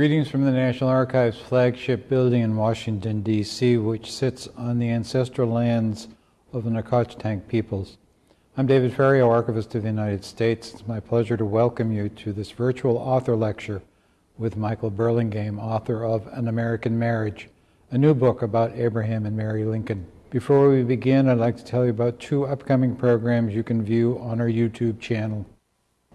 Greetings from the National Archives flagship building in Washington, D.C., which sits on the ancestral lands of the Nacotchtank peoples. I'm David Ferriero, Archivist of the United States. It's my pleasure to welcome you to this virtual author lecture with Michael Burlingame, author of An American Marriage, a new book about Abraham and Mary Lincoln. Before we begin, I'd like to tell you about two upcoming programs you can view on our YouTube channel.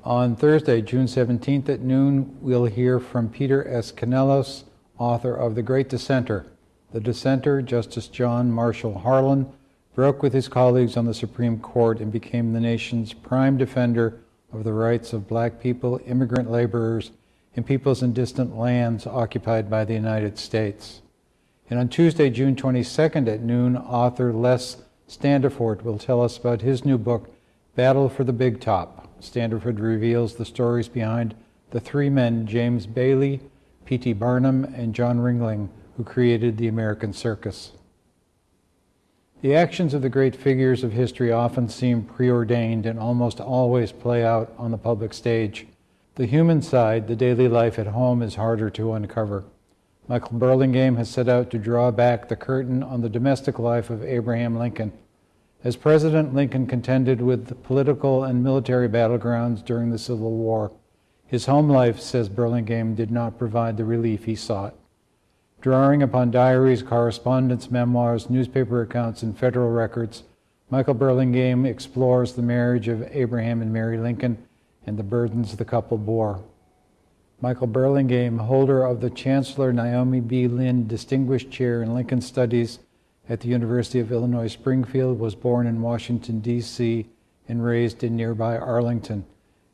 On Thursday, June 17th at noon, we'll hear from Peter S. Canellos, author of The Great Dissenter. The dissenter, Justice John Marshall Harlan, broke with his colleagues on the Supreme Court and became the nation's prime defender of the rights of black people, immigrant laborers, and peoples in distant lands occupied by the United States. And on Tuesday, June 22nd at noon, author Les Standiford will tell us about his new book, Battle for the Big Top. Standiford reveals the stories behind the three men, James Bailey, P.T. Barnum, and John Ringling, who created the American circus. The actions of the great figures of history often seem preordained and almost always play out on the public stage. The human side, the daily life at home, is harder to uncover. Michael Burlingame has set out to draw back the curtain on the domestic life of Abraham Lincoln as President Lincoln contended with the political and military battlegrounds during the Civil War, his home life, says Burlingame, did not provide the relief he sought. Drawing upon diaries, correspondence, memoirs, newspaper accounts, and federal records, Michael Burlingame explores the marriage of Abraham and Mary Lincoln and the burdens the couple bore. Michael Burlingame, holder of the Chancellor Naomi B. Lynn Distinguished Chair in Lincoln Studies at the University of Illinois Springfield, was born in Washington, D.C., and raised in nearby Arlington.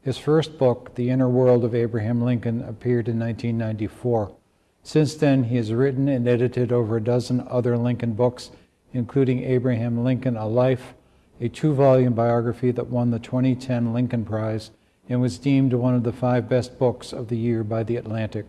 His first book, The Inner World of Abraham Lincoln, appeared in 1994. Since then, he has written and edited over a dozen other Lincoln books, including Abraham Lincoln A Life, a two volume biography that won the 2010 Lincoln Prize and was deemed one of the five best books of the year by The Atlantic.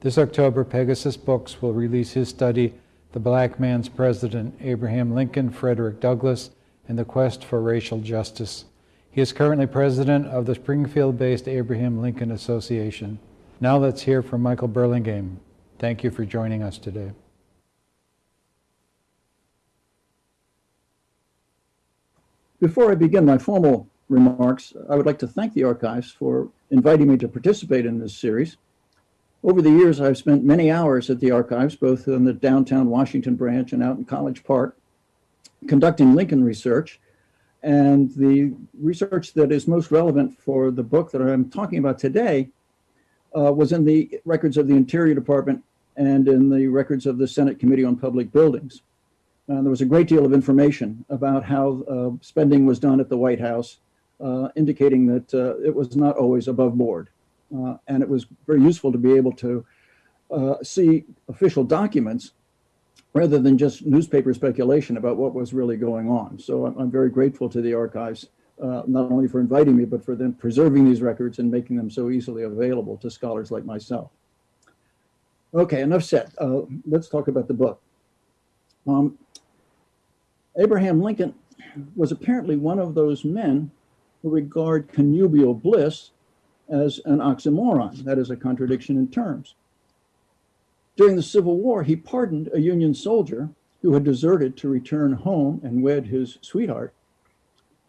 This October, Pegasus Books will release his study the black man's president, Abraham Lincoln, Frederick Douglass, and the quest for racial justice. He is currently president of the Springfield based Abraham Lincoln Association. Now let's hear from Michael Burlingame. Thank you for joining us today. Before I begin my formal remarks, I would like to thank the Archives for inviting me to participate in this series. Over the years, I've spent many hours at the archives, both in the downtown Washington branch and out in College Park, conducting Lincoln research. And the research that is most relevant for the book that I'm talking about today uh, was in the records of the Interior Department and in the records of the Senate Committee on Public Buildings. There was a great deal of information about how uh, spending was done at the White House, uh, indicating that uh, it was not always above board. Uh, and it was very useful to be able to uh, see official documents rather than just newspaper speculation about what was really going on. So I'm, I'm very grateful to the archives, uh, not only for inviting me, but for them preserving these records and making them so easily available to scholars like myself. Okay, enough said. Uh, let's talk about the book. Um, Abraham Lincoln was apparently one of those men who regard connubial bliss as an oxymoron, that is a contradiction in terms. During the Civil War, he pardoned a Union soldier who had deserted to return home and wed his sweetheart,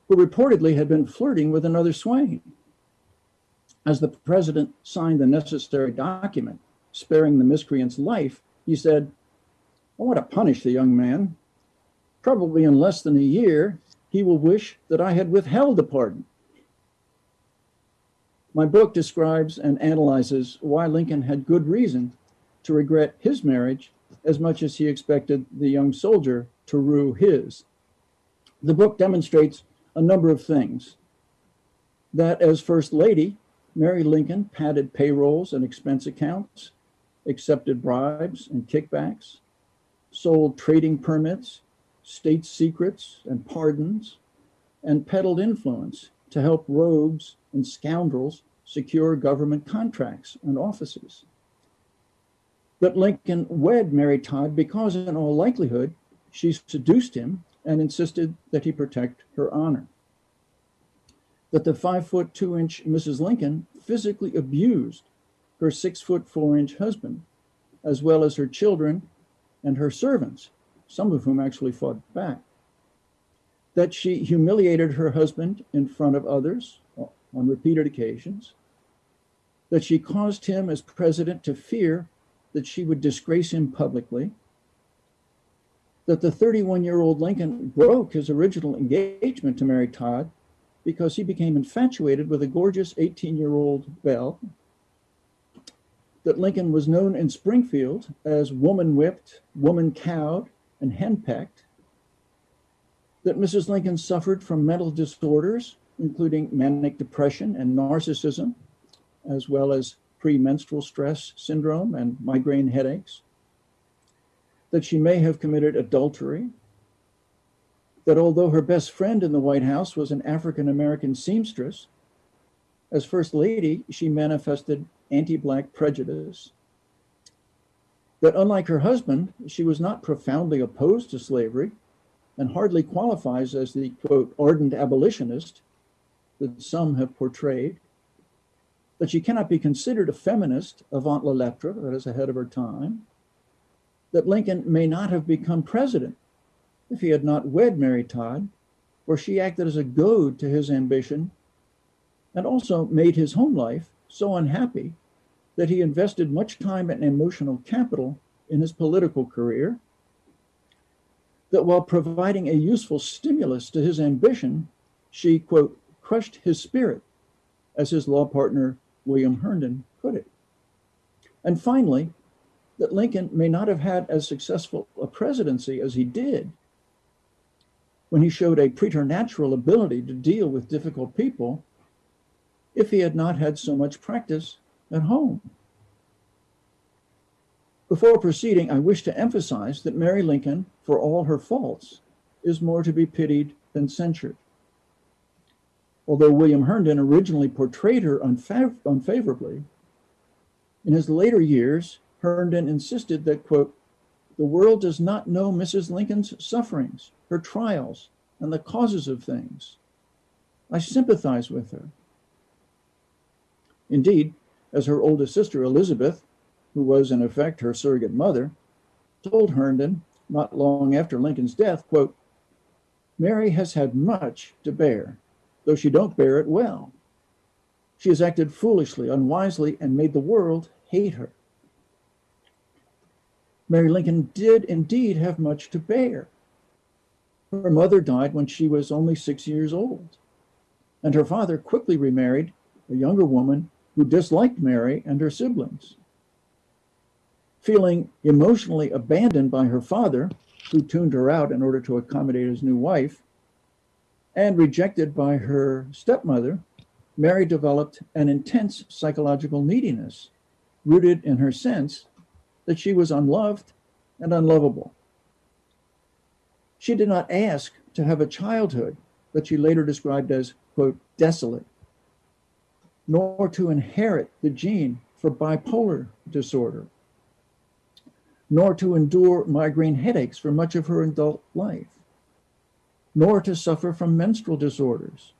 who reportedly had been flirting with another swain. As the president signed the necessary document sparing the miscreant's life, he said, oh, I want to punish the young man. Probably in less than a year, he will wish that I had withheld the pardon. My book describes and analyzes why Lincoln had good reason to regret his marriage as much as he expected the young soldier to rue his. The book demonstrates a number of things. That as First Lady, Mary Lincoln padded payrolls and expense accounts, accepted bribes and kickbacks, sold trading permits, state secrets and pardons, and peddled influence to help rogues and scoundrels secure government contracts and offices. But Lincoln wed Mary Todd because, in all likelihood, she seduced him and insisted that he protect her honor. That the five foot two inch Mrs. Lincoln physically abused her six foot four inch husband, as well as her children and her servants, some of whom actually fought back. That she humiliated her husband in front of others on repeated occasions. That she caused him, as president, to fear that she would disgrace him publicly. That the 31 year old Lincoln broke his original engagement to Mary Todd because he became infatuated with a gorgeous 18 year old Belle. That Lincoln was known in Springfield as woman whipped, woman cowed, and henpecked. That Mrs. Lincoln suffered from mental disorders, including manic depression and narcissism, as well as premenstrual stress syndrome and migraine headaches. That she may have committed adultery, that although her best friend in the White House was an African American seamstress, as First Lady, she manifested anti Black prejudice. That unlike her husband, she was not profoundly opposed to slavery and hardly qualifies as the quote, ardent abolitionist that some have portrayed. That she cannot be considered a feminist avant la lettre, that is ahead of her time. That Lincoln may not have become president if he had not wed Mary Todd, for she acted as a goad to his ambition and also made his home life so unhappy that he invested much time and emotional capital in his political career. That while providing a useful stimulus to his ambition, she, quote, crushed his spirit, as his law partner William Herndon put it. And finally, that Lincoln may not have had as successful a presidency as he did when he showed a preternatural ability to deal with difficult people if he had not had so much practice at home. Before proceeding, I wish to emphasize that Mary Lincoln, for all her faults, is more to be pitied than censured. Although William Herndon originally portrayed her unfav- unfavorably, in his later years, Herndon insisted that, quote, the world does not know Mrs. Lincoln's sufferings, her trials, and the causes of things. I sympathize with her. Indeed, as her oldest sister Elizabeth, who was in effect her surrogate mother, told Herndon not long after Lincoln's death, quote, Mary has had much to bear, though she don't bear it well. She has acted foolishly, unwisely, and made the world hate her. Mary Lincoln did indeed have much to bear. Her mother died when she was only six years old, and her father quickly remarried a younger woman who disliked Mary and her siblings. Feeling emotionally abandoned by her father, who tuned her out in order to accommodate his new wife, and rejected by her stepmother, Mary developed an intense psychological neediness rooted in her sense that she was unloved and unlovable. She did not ask to have a childhood that she later described as, quote, desolate, nor to inherit the gene for bipolar disorder, nor to endure migraine headaches for much of her adult life, nor to suffer from menstrual disorders,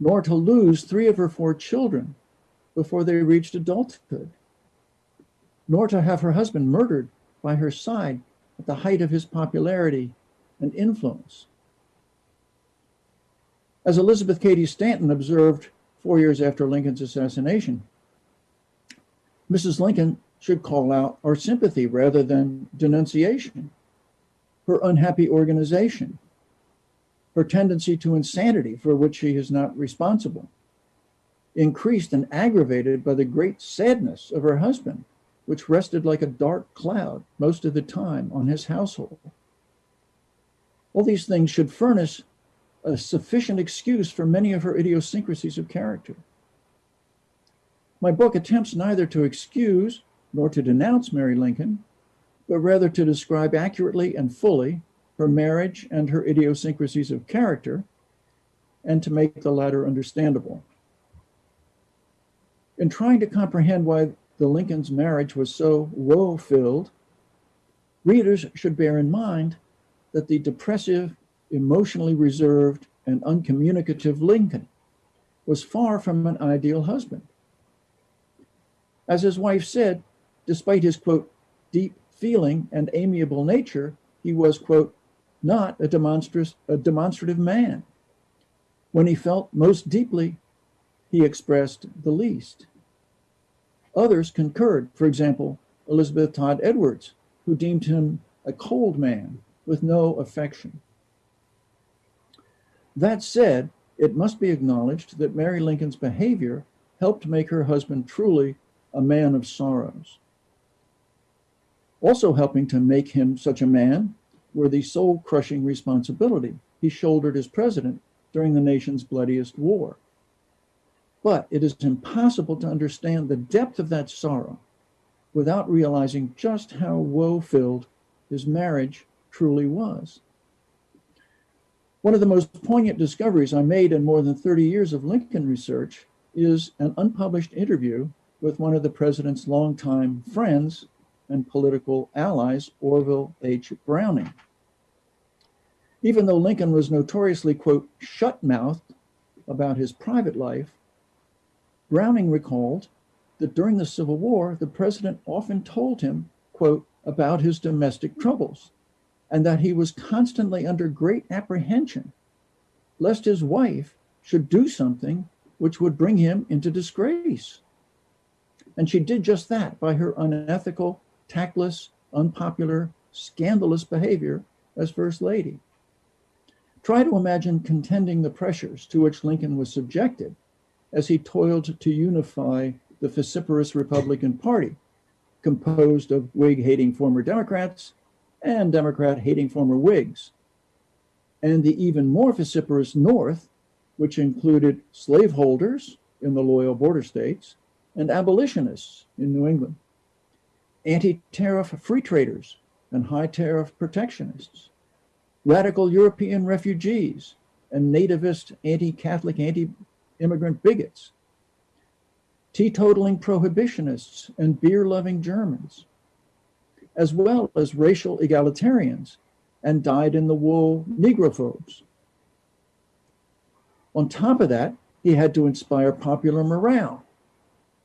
nor to lose three of her four children before they reached adulthood nor to have her husband murdered by her side at the height of his popularity and influence. As Elizabeth Cady Stanton observed four years after Lincoln's assassination, Mrs. Lincoln should call out our sympathy rather than denunciation. Her unhappy organization, her tendency to insanity for which she is not responsible, increased and aggravated by the great sadness of her husband which rested like a dark cloud most of the time on his household. All these things should furnish a sufficient excuse for many of her idiosyncrasies of character. My book attempts neither to excuse nor to denounce Mary Lincoln, but rather to describe accurately and fully her marriage and her idiosyncrasies of character, and to make the latter understandable. In trying to comprehend why the Lincoln's marriage was so woe filled, readers should bear in mind that the depressive, emotionally reserved, and uncommunicative Lincoln was far from an ideal husband. As his wife said, despite his quote, deep feeling and amiable nature, he was, quote, not a, a demonstrative man. When he felt most deeply, he expressed the least. Others concurred, for example, Elizabeth Todd Edwards, who deemed him a cold man with no affection. That said, it must be acknowledged that Mary Lincoln's behavior helped make her husband truly a man of sorrows. Also helping to make him such a man were the soul crushing responsibility he shouldered as president during the nation's bloodiest war. But it is impossible to understand the depth of that sorrow without realizing just how woe filled his marriage truly was. One of the most poignant discoveries I made in more than 30 years of Lincoln research is an unpublished interview with one of the president's longtime friends and political allies, Orville H. Browning. Even though Lincoln was notoriously, quote, shut mouthed about his private life, Browning recalled that during the Civil War, the president often told him, quote, about his domestic troubles, and that he was constantly under great apprehension lest his wife should do something which would bring him into disgrace. And she did just that by her unethical, tactless, unpopular, scandalous behavior as First Lady. Try to imagine contending the pressures to which Lincoln was subjected as he toiled to unify the vociferous Republican Party, composed of Whig hating former Democrats and Democrat hating former Whigs. And the even more vociferous North, which included slaveholders in the loyal border states and abolitionists in New England, anti tariff free traders and high tariff protectionists, radical European refugees and nativist anti Catholic, anti immigrant bigots, teetotaling prohibitionists and beer loving Germans, as well as racial egalitarians and dyed in the wool Negrophobes. On top of that, he had to inspire popular morale,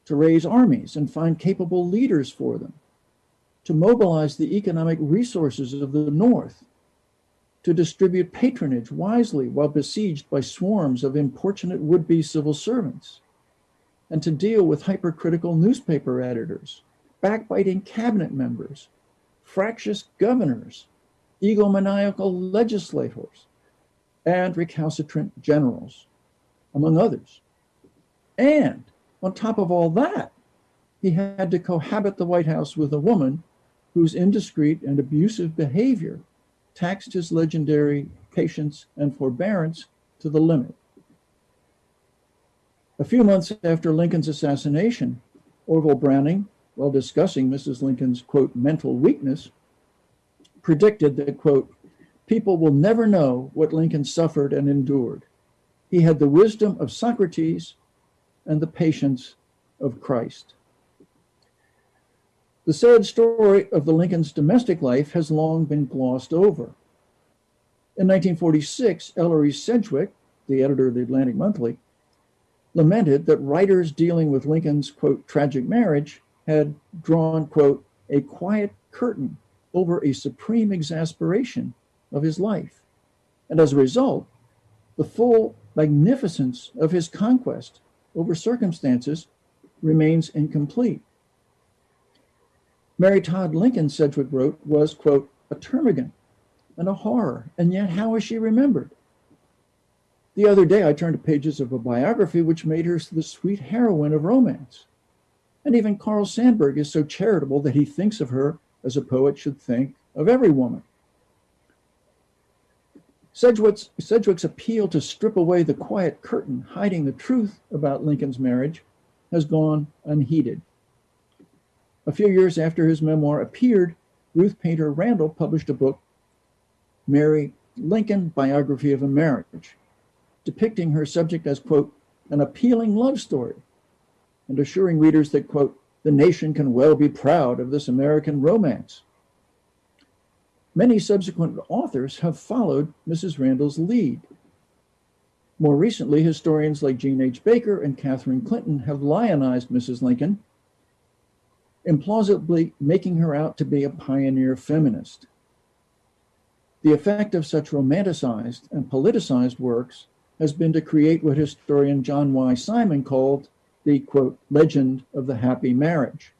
to raise armies and find capable leaders for them, to mobilize the economic resources of the North, to distribute patronage wisely while besieged by swarms of importunate would be civil servants, and to deal with hypercritical newspaper editors, backbiting cabinet members, fractious governors, egomaniacal legislators, and recalcitrant generals, among others. And on top of all that, he had to cohabit the White House with a woman whose indiscreet and abusive behavior taxed his legendary patience and forbearance to the limit. A few months after Lincoln's assassination, Orville Browning while discussing Mrs. Lincoln's, quote, mental weakness, predicted that, quote, people will never know what Lincoln suffered and endured. He had the wisdom of Socrates and the patience of Christ. The sad story of the Lincoln's domestic life has long been glossed over. In 1946, Ellery Sedgwick, the editor of the Atlantic Monthly, lamented that writers dealing with Lincoln's, quote, tragic marriage had drawn, quote, a quiet curtain over a supreme exasperation of his life. And as a result, the full magnificence of his conquest over circumstances remains incomplete. Mary Todd Lincoln, Sedgwick wrote, was, quote, a termagant and a horror, and yet how is she remembered? The other day, I turned to pages of a biography which made her the sweet heroine of romance. And even Carl Sandburg is so charitable that he thinks of her as a poet should think of every woman. Sedgwick's, Sedgwick's appeal to strip away the quiet curtain hiding the truth about Lincoln's marriage has gone unheeded. A few years after his memoir appeared, Ruth Painter Randall published a book, Mary Lincoln Biography of a Marriage, depicting her subject as, quote, an appealing love story and assuring readers that, quote, the nation can well be proud of this American romance. Many subsequent authors have followed Mrs. Randall's lead. More recently, historians like Jean H. Baker and Catherine Clinton have lionized Mrs. Lincoln implausibly making her out to be a pioneer feminist. The effect of such romanticized and politicized works has been to create what historian John Y. Simon called the quote, legend of the happy marriage.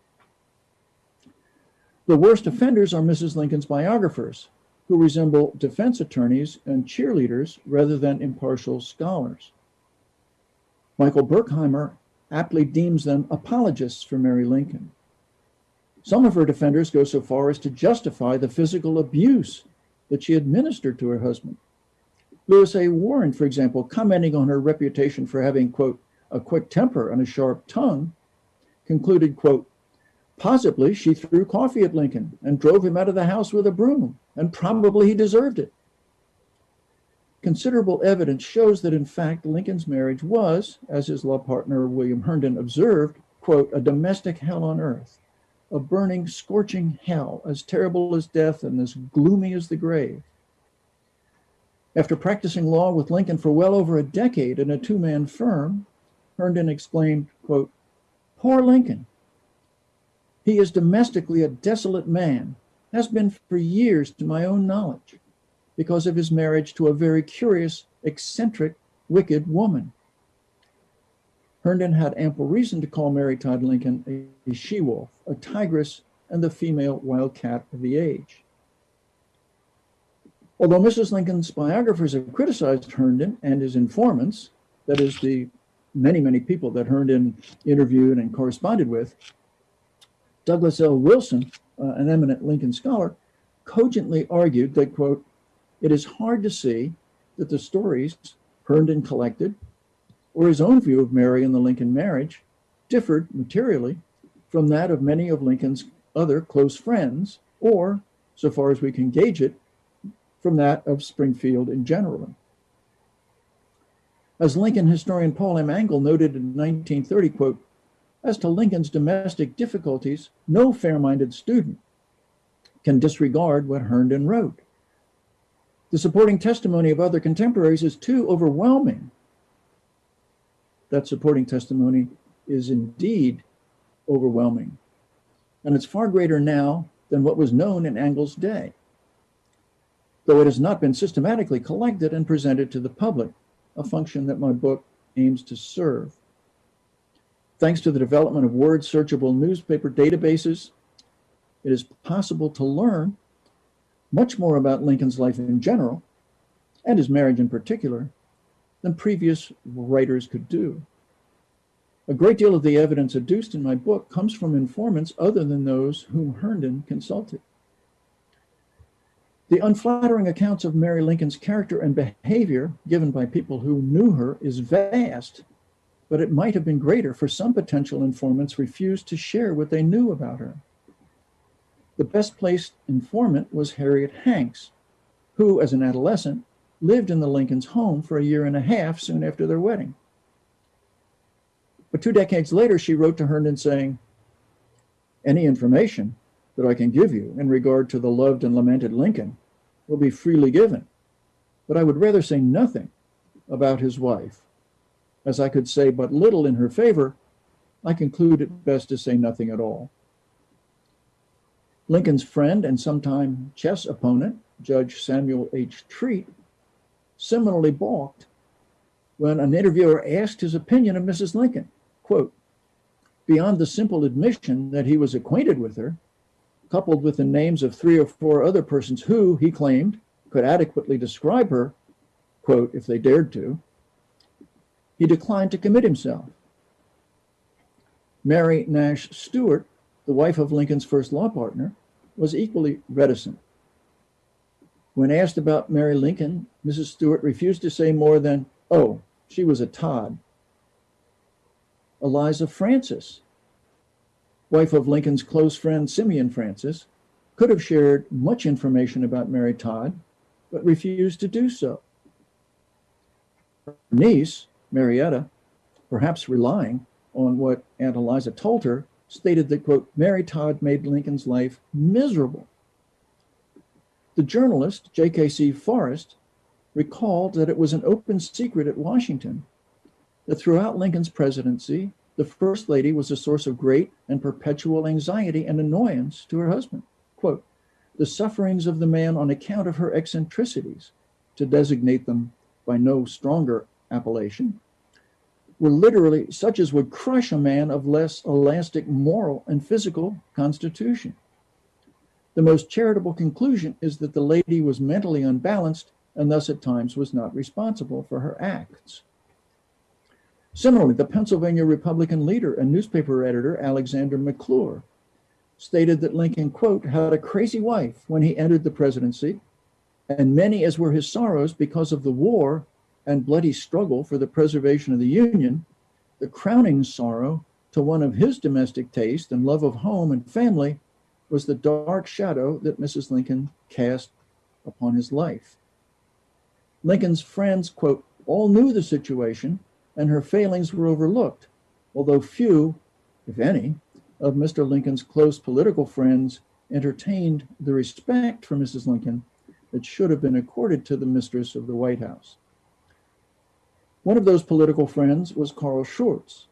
The worst offenders are Mrs. Lincoln's biographers, who resemble defense attorneys and cheerleaders rather than impartial scholars. Michael Burkhimer aptly deems them apologists for Mary Lincoln. Some of her defenders go so far as to justify the physical abuse that she administered to her husband. Louis A. Warren, for example, commenting on her reputation for having, quote, a quick temper and a sharp tongue, concluded, quote, possibly she threw coffee at Lincoln and drove him out of the house with a broom, and probably he deserved it. Considerable evidence shows that, in fact, Lincoln's marriage was, as his law partner William Herndon observed, quote, a domestic hell on earth, a burning, scorching hell, as terrible as death and as gloomy as the grave. After practicing law with Lincoln for well over a decade in a two man firm, Herndon exclaimed, quote, Poor Lincoln. He is domestically a desolate man, has been for years to my own knowledge, because of his marriage to a very curious, eccentric, wicked woman. Herndon had ample reason to call Mary Todd Lincoln a she wolf, a tigress, and the female wildcat of the age. Although Mrs. Lincoln's biographers have criticized Herndon and his informants, that is, the many, many people that Herndon interviewed and corresponded with, Douglas L. Wilson, uh, an eminent Lincoln scholar, cogently argued that, quote, it is hard to see that the stories Herndon collected or his own view of Mary and the Lincoln marriage differed materially from that of many of Lincoln's other close friends, or, so far as we can gauge it, from that of Springfield in general. As Lincoln historian Paul M. Angle noted in 1930, quote, as to Lincoln's domestic difficulties, no fair-minded student can disregard what Herndon wrote. The supporting testimony of other contemporaries is too overwhelming. That supporting testimony is indeed overwhelming. And it's far greater now than what was known in Angle's day, though it has not been systematically collected and presented to the public a function that my book aims to serve. Thanks to the development of word searchable newspaper databases, it is possible to learn much more about Lincoln's life in general and his marriage in particular than previous writers could do. A great deal of the evidence adduced in my book comes from informants other than those whom Herndon consulted. The unflattering accounts of Mary Lincoln's character and behavior given by people who knew her is vast, but it might have been greater for some potential informants refused to share what they knew about her. The best placed informant was Harriet Hanks, who, as an adolescent, lived in the Lincolns' home for a year and a half soon after their wedding. But two decades later, she wrote to Herndon saying, Any information that I can give you in regard to the loved and lamented Lincoln will be freely given. But I would rather say nothing about his wife. As I could say but little in her favor, I conclude it best to say nothing at all. Lincoln's friend and sometime chess opponent, Judge Samuel H. Treat, similarly balked when an interviewer asked his opinion of Mrs. Lincoln. Quote, beyond the simple admission that he was acquainted with her, coupled with the names of three or four other persons who, he claimed, could adequately describe her, quote, if they dared to, he declined to commit himself. Mary Nash Stuart, the wife of Lincoln's first law partner, was equally reticent. When asked about Mary Lincoln, Mrs. Stuart refused to say more than, oh, she was a Todd. Eliza Francis, wife of Lincoln's close friend Simeon Francis, could have shared much information about Mary Todd, but refused to do so. Her niece, Marietta, perhaps relying on what Aunt Eliza told her, stated that, quote, Mary Todd made Lincoln's life miserable. The journalist, J.K.C. Forrest, recalled that it was an open secret at Washington that throughout Lincoln's presidency, the First Lady was a source of great and perpetual anxiety and annoyance to her husband. Quote, the sufferings of the man on account of her eccentricities, to designate them by no stronger appellation, were literally such as would crush a man of less elastic moral and physical constitution. The most charitable conclusion is that the lady was mentally unbalanced and thus at times was not responsible for her acts. Similarly, the Pennsylvania Republican leader and newspaper editor Alexander McClure stated that Lincoln, quote, had a crazy wife when he entered the presidency, and many as were his sorrows because of the war and bloody struggle for the preservation of the Union, the crowning sorrow to one of his domestic taste and love of home and family was the dark shadow that Mrs. Lincoln cast upon his life. Lincoln's friends, quote, all knew the situation and her failings were overlooked, although few, if any, of Mr. Lincoln's close political friends entertained the respect for Mrs. Lincoln that should have been accorded to the mistress of the White House. One of those political friends was Carl Schurz,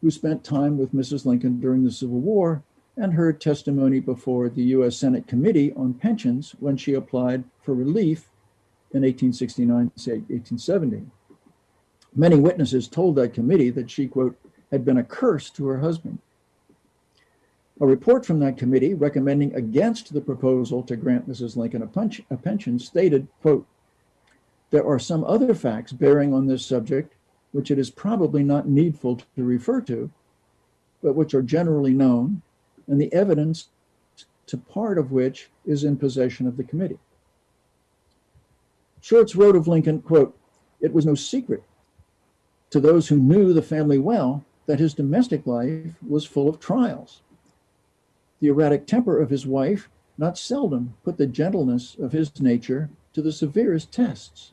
who spent time with Mrs. Lincoln during the Civil War and heard testimony before the U.S. Senate Committee on Pensions when she applied for relief in 1869 1870. Many witnesses told that committee that she, quote, had been a curse to her husband. A report from that committee recommending against the proposal to grant Mrs. Lincoln a, punch, a pension stated, quote, there are some other facts bearing on this subject which it is probably not needful to refer to, but which are generally known, and the evidence to part of which is in possession of the committee. Schurz wrote of Lincoln, quote, it was no secret to those who knew the family well that his domestic life was full of trials. The erratic temper of his wife not seldom put the gentleness of his nature to the severest tests.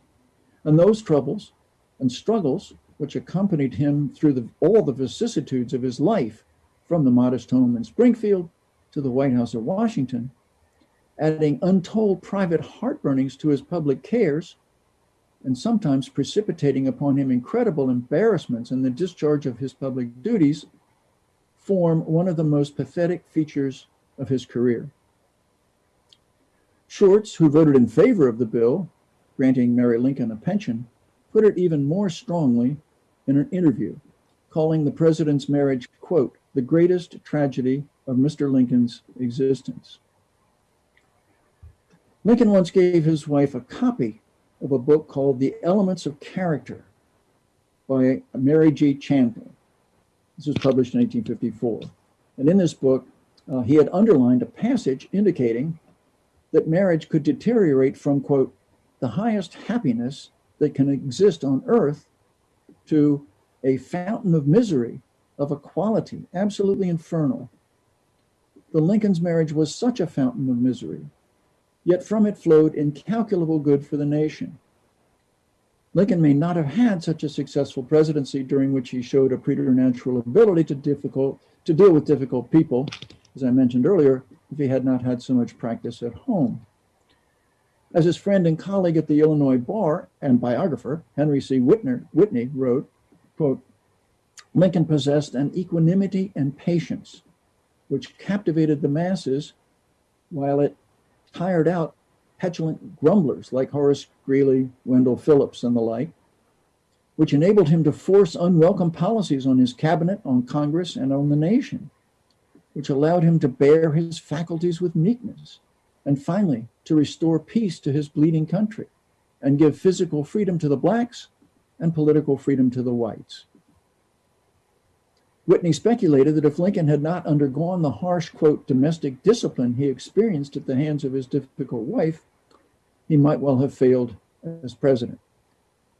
And those troubles and struggles which accompanied him through the, all the vicissitudes of his life, from the modest home in Springfield to the White House at Washington, adding untold private heartburnings to his public cares, and sometimes precipitating upon him incredible embarrassments in the discharge of his public duties, form one of the most pathetic features of his career. Schurz, who voted in favor of the bill granting Mary Lincoln a pension, put it even more strongly in an interview, calling the president's marriage, quote, the greatest tragedy of Mr. Lincoln's existence. Lincoln once gave his wife a copy of a book called The Elements of Character by Mary G. Chandler. This was published in 1854. And in this book, uh, he had underlined a passage indicating that marriage could deteriorate from, quote, the highest happiness that can exist on earth to a fountain of misery of a quality absolutely infernal. The Lincoln's marriage was such a fountain of misery yet from it flowed incalculable good for the nation. Lincoln may not have had such a successful presidency during which he showed a preternatural ability to difficult to deal with difficult people, as I mentioned earlier, if he had not had so much practice at home. As his friend and colleague at the Illinois bar and biographer, Henry C. Whitner, Whitney, wrote, quote, Lincoln possessed an equanimity and patience which captivated the masses while it tired out petulant grumblers like Horace Greeley, Wendell Phillips, and the like, which enabled him to force unwelcome policies on his cabinet, on Congress, and on the nation, which allowed him to bear his faculties with meekness, and finally to restore peace to his bleeding country and give physical freedom to the blacks and political freedom to the whites. Whitney speculated that if Lincoln had not undergone the harsh, quote, domestic discipline he experienced at the hands of his difficult wife, he might well have failed as president.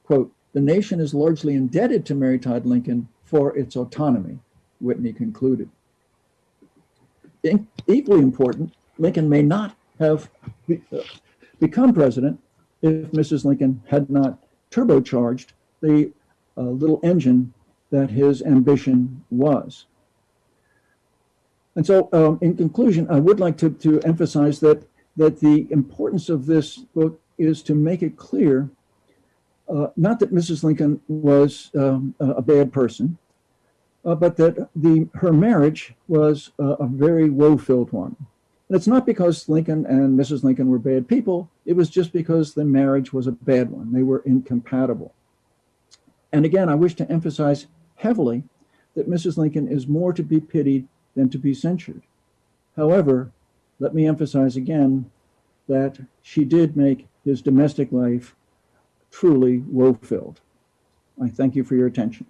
Quote, the nation is largely indebted to Mary Todd Lincoln for its autonomy, Whitney concluded. In, equally important, Lincoln may not have be, uh, become president if Mrs. Lincoln had not turbocharged the uh, little engine that his ambition was. And so, um, in conclusion, I would like to, to emphasize that, that the importance of this book is to make it clear uh, not that Mrs. Lincoln was um, a bad person, uh, but that the her marriage was uh, a very woe-filled one. And it's not because Lincoln and Mrs. Lincoln were bad people. It was just because the marriage was a bad one. They were incompatible. And again, I wish to emphasize heavily that Mrs. Lincoln is more to be pitied than to be censured. However, let me emphasize again that she did make his domestic life truly woe filled. I thank you for your attention.